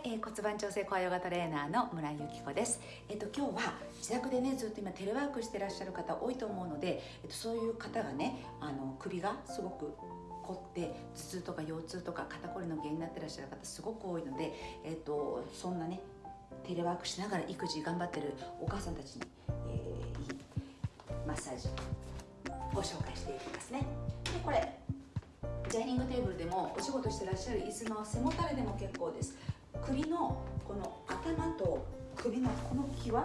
、えー、骨盤調整コアヨガトレーナーの村井由紀子です。えっ、と今日は自宅でねずっと今テレワークしてらっしゃる方多いと思うので、えっ、とそういう方がねあの首がすごく凝って頭痛とか腰痛とか肩こりの原因になってらっしゃる方すごく多いので、えっ、とそんなねテレワークしながら育児頑張ってるお母さんたちに、え、いいマッサージを紹介していきますね。でこれダイニングテーブルでもお仕事してらっしゃる椅子の背もたれでも結構です首のこの頭と首のこの際こ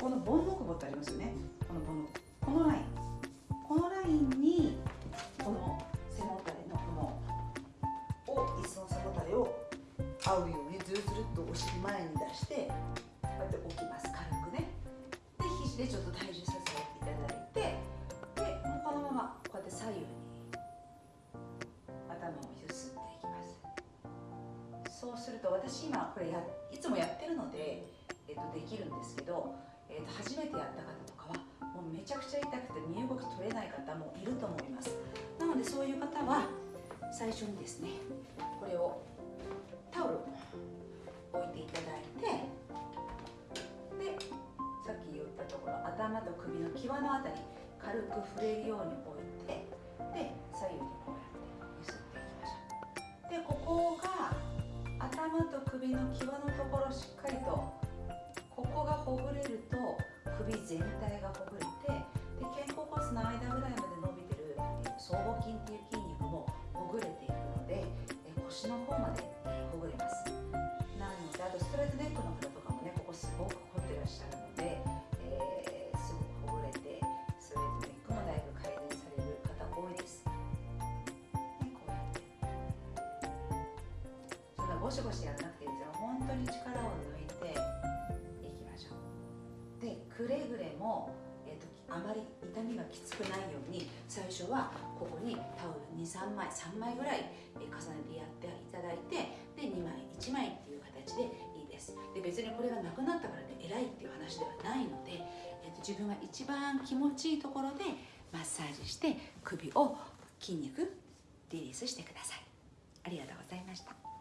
このボンノクボってありますよね。このボンノこのライン。このラインにこの背もたれのこのを椅子の背もたれを合うようにずるずるっとお尻前に出してこうやって置きます。軽くね。で肘でちょっと体重すると私今これやいつもやってるので、えー、とできるんですけど、えー、と初めてやった方とかはもうめちゃくちゃ痛くて身動き取れない方もいると思います。なのでそういう方は最初にですねこれをタオル置いていただいてでさっき言ったところ頭と首の際のあたり軽く触れるように置いて首の際のところしっかりとここがほぐれると首全体がほぐれてで肩甲骨の間ぐらいまで伸びてる僧帽筋っていう筋肉もほぐれていくので腰の方までほぐれます。なのであとストレートネックの方とかもねここすごく凝ってらっしゃるので、えー、すごくほぐれてストレートネックもだいぶ改善される方多いです、ね、こうやって。そんなゴシゴシやらな本当に力を抜いていきましょう。でくれぐれも、えーと、あまり痛みがきつくないように最初はここにタオル23枚3枚ぐらい重ねてやっていただいてで2枚1枚っていう形でいいです。で別にこれがなくなったからね偉いっていう話ではないので、えーと自分が一番気持ちいいところでマッサージして首を筋肉リリースしてください。ありがとうございました。